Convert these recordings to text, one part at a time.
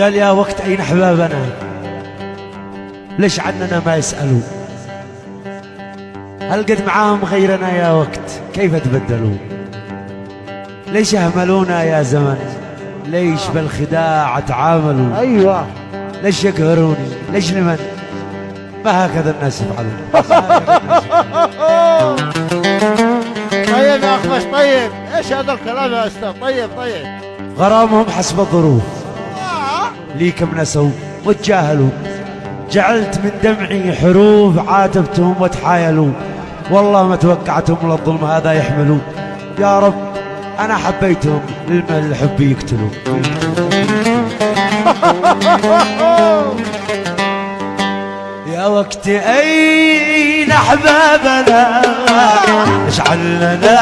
قال يا وقت أين أحبابنا؟ ليش عننا ما يسألوا؟ هل قد معاهم غيرنا يا وقت؟ كيف تبدلوا؟ ليش أهملونا يا زمن؟ ليش بالخداع تعاملوا؟ أيوه. ليش يقهروني؟ ليش لمن؟ ما هكذا الناس يفعلون. طيب يا اخفش طيب. إيش هذا الكلام يا أستاذ؟ طيب طيب. غرامهم حسب الظروف. لي كم نسوا وتجاهلوا. جعلت من دمعي حروف عاتبتهم وتحايلوا. والله ما توقعتهم للظلم هذا يحملوا. يا رب أنا حبيتهم للمن الحب يقتلوا. يا وقت أين أحبابنا؟ اشعل لنا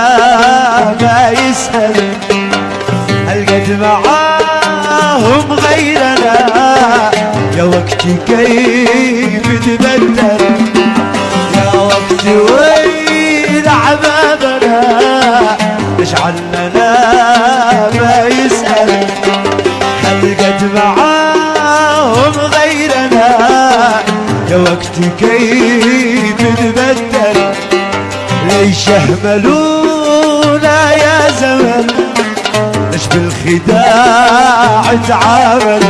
ما يسأل. هل قد معاهم كيف تبدل؟ ليش اهملونا يا زمن؟ ليش بالخداع تعامل؟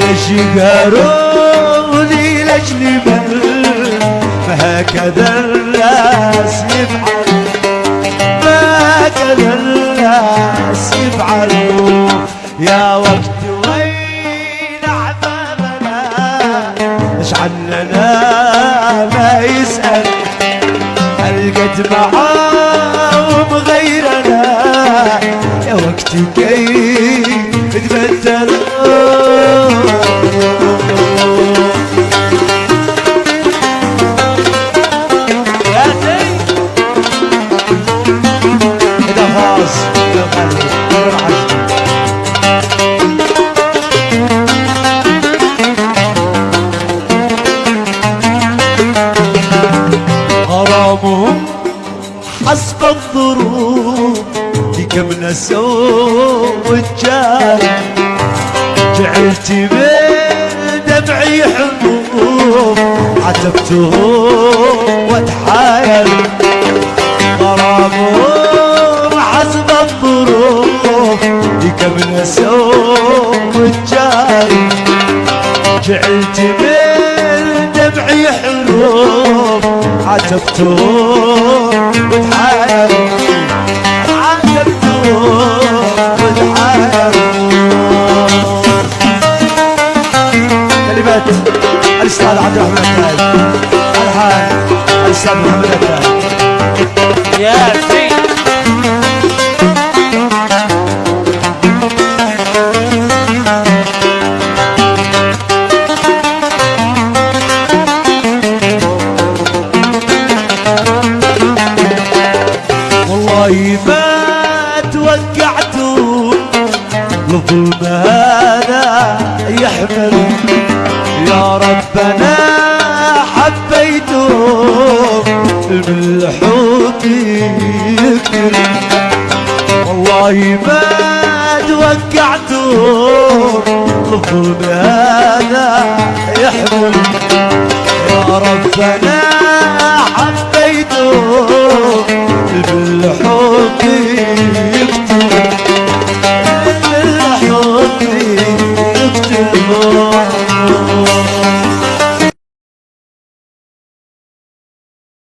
ليش يقهروني ليش لمن فهكذا الناس يفعل هكذا الناس يفعلوا. يا إيش عننا ما يسأل. هل قد معاهم غيرنا؟ يا وقتي كيف تبدلوا؟ يا زين. غرامهم حسب الظروف كم نسوا وجال جعلت من دمعي حبوب عتبتهم واتحايل. غرامهم حسب الظروف كم نسوا وجال جعلت من دمعي حروف عاتبتهم وتحايروا عاتبتهم وتحايروا كلمات الاستاذ عبد الرحمن التاج الحان الاستاذ محمد التاج يا سيد الظلم هذا يحمل. يا ربنا حبيته من الحب يكتر والله ما توقعت الظلم هذا يحمل. يا ربنا حبيته